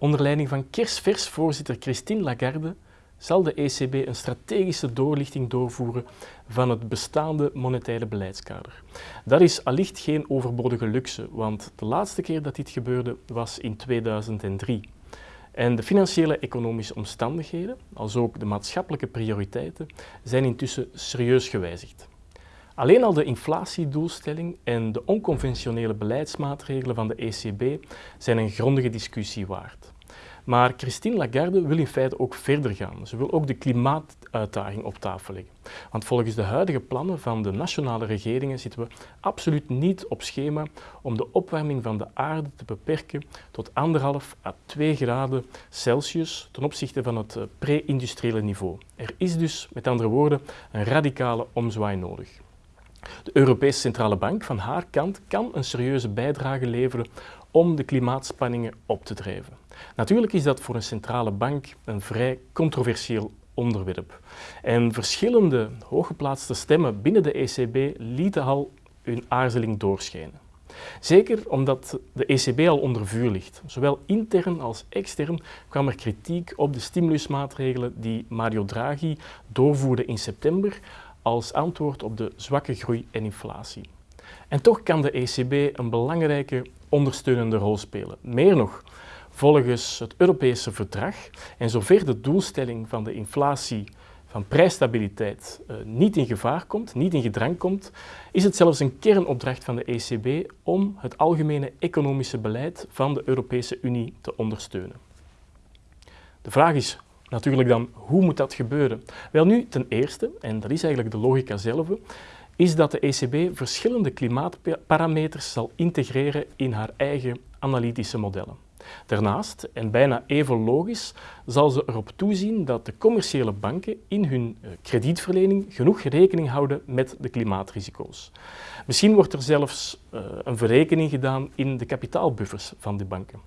Onder leiding van kersvers voorzitter Christine Lagarde zal de ECB een strategische doorlichting doorvoeren van het bestaande monetaire beleidskader. Dat is allicht geen overbodige luxe, want de laatste keer dat dit gebeurde was in 2003. En de financiële economische omstandigheden, als ook de maatschappelijke prioriteiten, zijn intussen serieus gewijzigd. Alleen al de inflatiedoelstelling en de onconventionele beleidsmaatregelen van de ECB zijn een grondige discussie waard. Maar Christine Lagarde wil in feite ook verder gaan. Ze wil ook de klimaatuitdaging op tafel leggen. Want volgens de huidige plannen van de nationale regeringen zitten we absoluut niet op schema om de opwarming van de aarde te beperken tot anderhalf à 2 graden Celsius ten opzichte van het eh, pre-industriële niveau. Er is dus, met andere woorden, een radicale omzwaai nodig. De Europese Centrale Bank van haar kant kan een serieuze bijdrage leveren om de klimaatspanningen op te drijven. Natuurlijk is dat voor een centrale bank een vrij controversieel onderwerp. En verschillende hooggeplaatste stemmen binnen de ECB lieten al hun aarzeling doorschijnen. Zeker omdat de ECB al onder vuur ligt. Zowel intern als extern kwam er kritiek op de stimulusmaatregelen die Mario Draghi doorvoerde in september als antwoord op de zwakke groei en inflatie. En toch kan de ECB een belangrijke ondersteunende rol spelen. Meer nog, volgens het Europese verdrag en zover de doelstelling van de inflatie van prijsstabiliteit uh, niet in gevaar komt, niet in gedrang komt, is het zelfs een kernopdracht van de ECB om het algemene economische beleid van de Europese Unie te ondersteunen. De vraag is natuurlijk dan, hoe moet dat gebeuren? Wel nu, ten eerste, en dat is eigenlijk de logica zelf, is dat de ECB verschillende klimaatparameters zal integreren in haar eigen analytische modellen. Daarnaast, en bijna even logisch, zal ze erop toezien dat de commerciële banken in hun eh, kredietverlening genoeg rekening houden met de klimaatrisico's. Misschien wordt er zelfs uh, een verrekening gedaan in de kapitaalbuffers van de banken.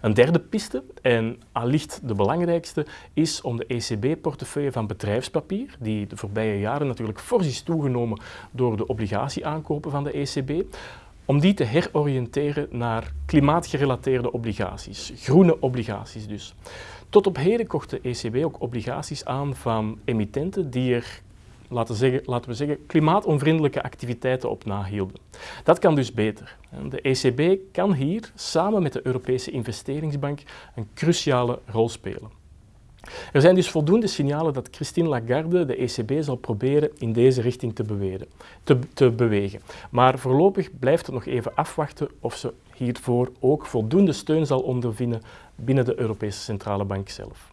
Een derde piste, en allicht de belangrijkste, is om de ECB-portefeuille van bedrijfspapier, die de voorbije jaren natuurlijk fors is toegenomen door de obligatieaankopen van de ECB, om die te heroriënteren naar klimaatgerelateerde obligaties, groene obligaties dus. Tot op heden kocht de ECB ook obligaties aan van emittenten die er laten, laten we zeggen, klimaatonvriendelijke activiteiten op nahielden. Dat kan dus beter. De ECB kan hier samen met de Europese investeringsbank een cruciale rol spelen. Er zijn dus voldoende signalen dat Christine Lagarde de ECB zal proberen in deze richting te, beweren, te, te bewegen. Maar voorlopig blijft het nog even afwachten of ze hiervoor ook voldoende steun zal ondervinden binnen de Europese Centrale Bank zelf.